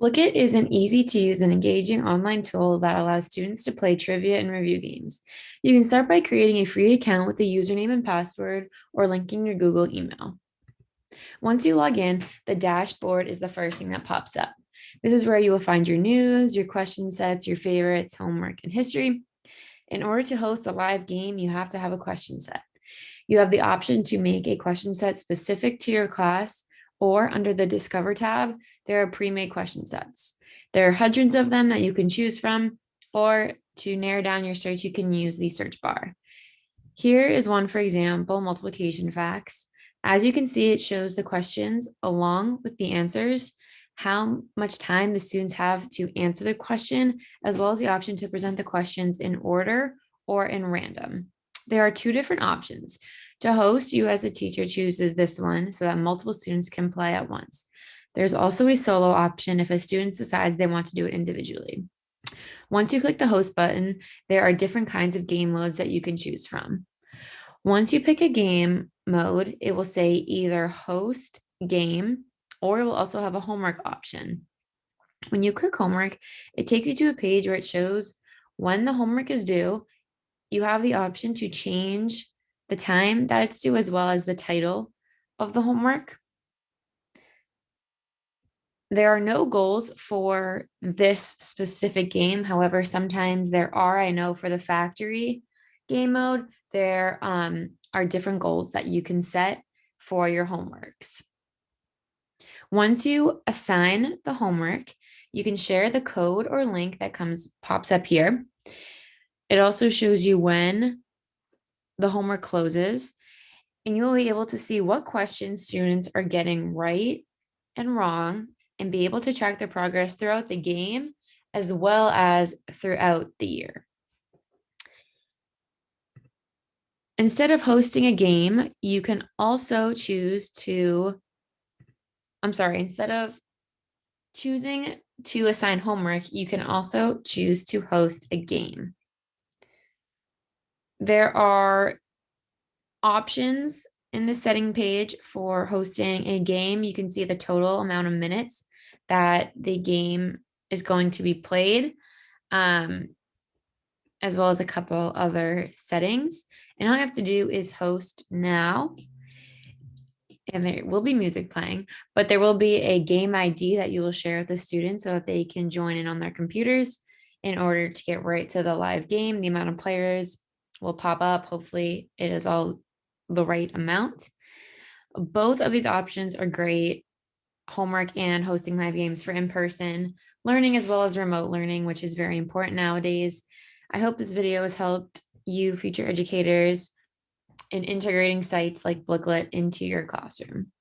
Blooket is an easy to use and engaging online tool that allows students to play trivia and review games. You can start by creating a free account with a username and password or linking your Google email. Once you log in, the dashboard is the first thing that pops up. This is where you will find your news, your question sets, your favorites, homework, and history. In order to host a live game, you have to have a question set. You have the option to make a question set specific to your class or under the Discover tab, there are pre-made question sets. There are hundreds of them that you can choose from, or to narrow down your search, you can use the search bar. Here is one, for example, multiplication facts. As you can see, it shows the questions along with the answers, how much time the students have to answer the question, as well as the option to present the questions in order or in random. There are two different options. To host, you as a teacher chooses this one so that multiple students can play at once. There's also a solo option if a student decides they want to do it individually. Once you click the host button, there are different kinds of game modes that you can choose from. Once you pick a game mode, it will say either host game, or it will also have a homework option. When you click homework, it takes you to a page where it shows when the homework is due. You have the option to change the time that it's due as well as the title of the homework. There are no goals for this specific game. However, sometimes there are, I know for the factory game mode, there um, are different goals that you can set for your homeworks. Once you assign the homework, you can share the code or link that comes pops up here. It also shows you when the homework closes and you will be able to see what questions students are getting right and wrong and be able to track their progress throughout the game as well as throughout the year. Instead of hosting a game, you can also choose to, I'm sorry, instead of choosing to assign homework, you can also choose to host a game. There are options in the setting page for hosting a game. You can see the total amount of minutes that the game is going to be played, um, as well as a couple other settings. And all you have to do is host now. And there will be music playing, but there will be a game ID that you will share with the students so that they can join in on their computers in order to get right to the live game, the amount of players, will pop up. Hopefully it is all the right amount. Both of these options are great. Homework and hosting live games for in-person learning as well as remote learning, which is very important nowadays. I hope this video has helped you future educators in integrating sites like Blooket into your classroom.